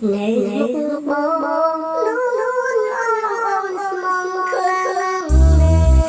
នៅមុខបងនួនអនអនស្មងខ្លាំងណាស់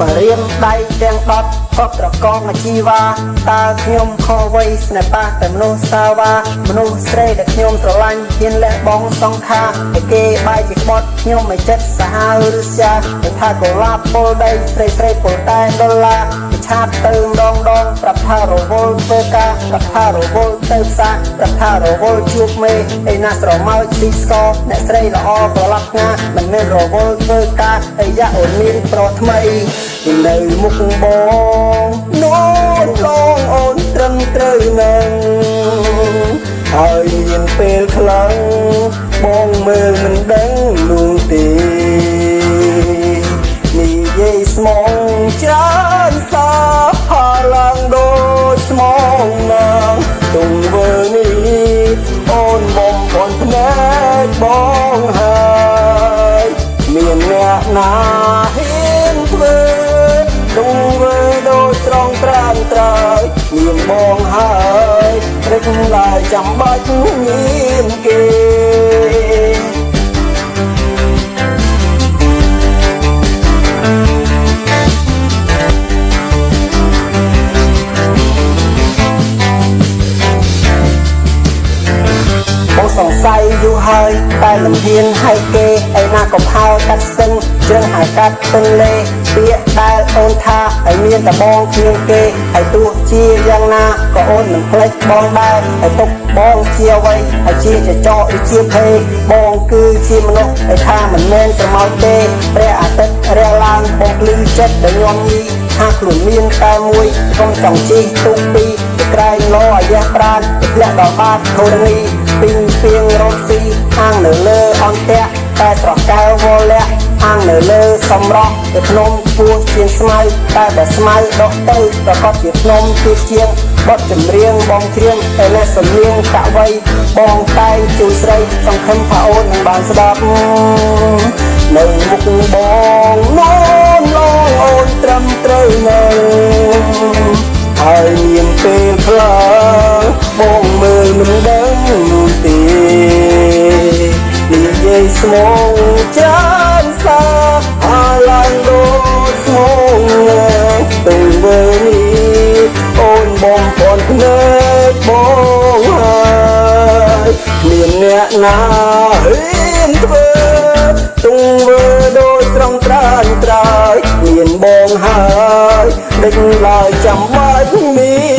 បរៀមដៃទាំងដប់ក៏ប្រកងអាជីវ៉ាតើខ្ញុំខុសអ្វីស្នេហ៍ប៉ះតែមនុស្សសាវ៉ាមនុស្សស្រីដែលខ្ញុំស្រឡាញ់ហ៊ានលះបង់សង្ខារតែគេបាយជាក្បត់ខ្ញុំមិនចិត្តសាហាវឬស្យាតែថាកុលាបពលដីស្រីស្រីពលតែដុល្លារពិ ឆាតទៅម្ដងដងប្រាប់ថារវល់ធ្វើការប្រាប់ថារវល់ទៅផ្សារប្រាប់ថារវល់ជួបមេឯណាស្រមោចទីស្គរអ្នកស្រីល្អប្រឡាប់ងាមិនមែនរវល់ធ្វើការអាយ៉ាអូនមានប្រុសថ្មីនៅមុខបងនោះឡងអូនត្រឹមត្រូវនឹងហើយមានពេលខ្លាំងបងមើលមិនដឹង បងហើយព្រឹកឡើយចាំបាច់មានគេបងសង្ស័យយូរហើយតែមិនហ៊ានឲ្យគេឯណាក៏ផើកាត់ស្ទឹងជើងហៅកាត់ទន្លេពាក្យដែល អូនថាឲ្យមានតែបងគ្មានគេហើយទោះជាយ៉ាងណាក៏អូនមិនភ្លេចបងដែរហើយទុកបងជាអ្វីហើយជាចចកឬជាភេបងគឺជាមនុស្សហើយថាមិនមែនស្រមោចទេព្រះអាទិត្យរាំងឡើងបងភ្លឺចិត្តដែលញោមញីថាខ្លួនមានតែមួយកុំចង់ជិះទុកពីទៅក្រែងលោអាយ៉ះប្រានទៅធ្លាក់ដល់បាតធរណីពីងពីងរត់ស៊ីហាងនៅលើអន្ទាក់តែស្រស់កែវវលៈ ហាងនៅលើសំរោះទៅភ្នំពោះជាងស្មៅតែបើស្មៅដកទៅប្រកបជាភ្នំជាជាងបត់ចម្រៀងបងច្រៀងតែអ្នកសំលៀងតាក់វៃបងតែងជួយស្រីសង្ឃឹមថាអូននឹងបានស្ដាប់នៅមុខបងនោមឡងអូនត្រឹមត្រូវនៅហើយមានពេលខ្លះបងមើលមិនដឹង យាយស្មងចាំសាហើយឡើងដូចស្មងទៅវើនេះអូនបងពន់ភ្នែកបងហើយមានអ្នកណាហ៊ានធ្វើទង្វើដូចស្រងត្រាញត្រើយមានបងហើយដេញឡើយចាំបាច់មាន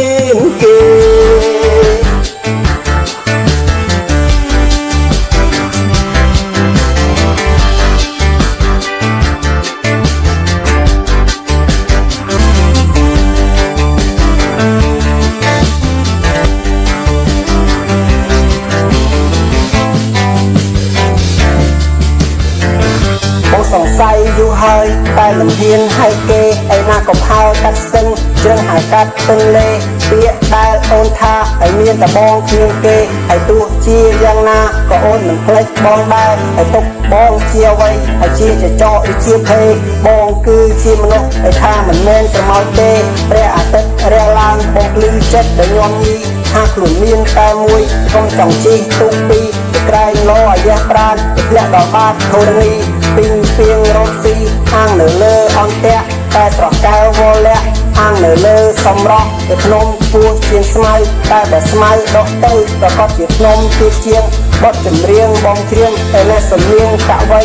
ហើយតែមិនហ៊ានឲ្យគេឯណាក៏ផើកាត់ស្ទឹងជ្រឹងហៅកាត់ទន្លេពាក្យដែលអូនថាឲ្យមានតែបងគ្មានគេហើយទោះជាយ៉ាងណាក៏អូនមិនភ្លេចបងដែរហើយទុកបងជាអ្វីហើយជាចចកឬជាភេបងគឺជាមនុស្សហើយថាមិនមែនស្រមោចទេព្រះអាទិត្យរាំងឡើងបងភ្លឺចិត្តដែលញោមញីថាខ្លួនមានតែមួយកុំចង់ជិះទុកពីទៅក្រែងលោអាយ៉ះប្រានទៅធ្លាក់ដល់បាតធរណី ពីងពីងរត់ស៊ីហាងនៅលើអន្ទាក់តែស្រស់កែវវលៈហាងនៅលើសំរោះទៅភ្នំពោះជាងស្មៅតែបើស្មៅដកទៅប្រកបជាភ្នំជាជាងបត់ចម្រៀងបងច្រៀងតែអ្នកសំលៀងតាក់វៃ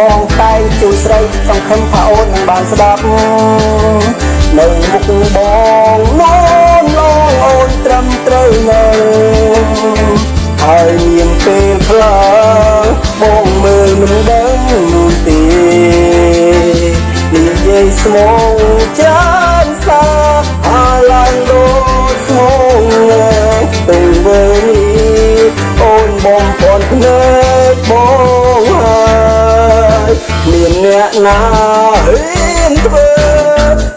បងតែងជួយស្រីសង្ឃឹមថាអូននឹងបានស្ដាប់នៅមុខបងនោមឡងអូនត្រឹមត្រូវនៅ អ្នកណាហ៊ានធ្វើ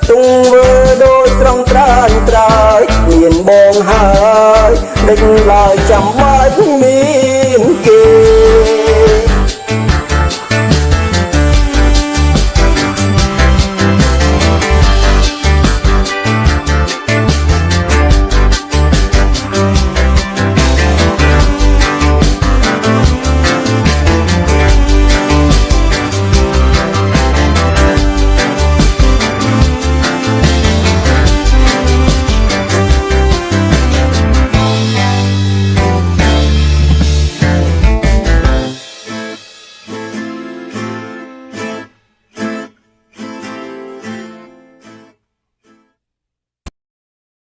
ទង្វើដូចស្រងត្រាញត្រើយមានបងហើយដេញឡើយចាំបាច់មានគេ